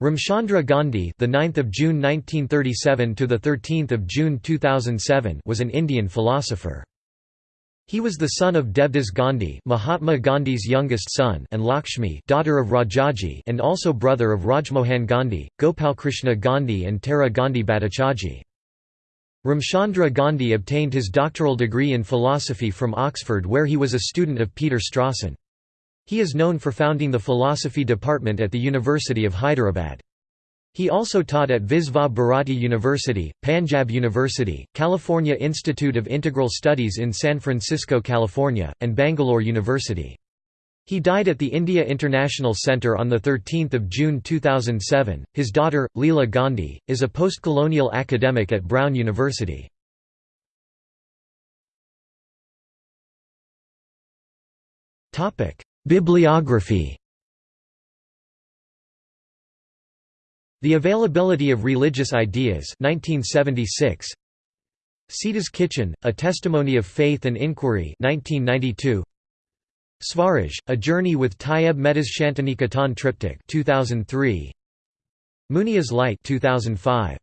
Ramchandra Gandhi, the 9th of June 1937 to the 13th of June 2007, was an Indian philosopher. He was the son of Devdas Gandhi, Mahatma Gandhi's youngest son, and Lakshmi, daughter of Rajaji, and also brother of Rajmohan Gandhi, Gopalkrishna Gandhi, and Tara Gandhi Bhattacharjee. Ramchandra Gandhi obtained his doctoral degree in philosophy from Oxford where he was a student of Peter Strawson. He is known for founding the philosophy department at the University of Hyderabad. He also taught at Visva Bharati University, Panjab University, California Institute of Integral Studies in San Francisco, California, and Bangalore University. He died at the India International Centre on 13 June 2007. His daughter, Leela Gandhi, is a post-colonial academic at Brown University. Bibliography The Availability of Religious Ideas 1976. Sita's Kitchen, A Testimony of Faith and Inquiry 1992. Swaraj, A Journey with Tyeb Mehta's Shantiniketan Triptych 2003. Munia's Light 2005.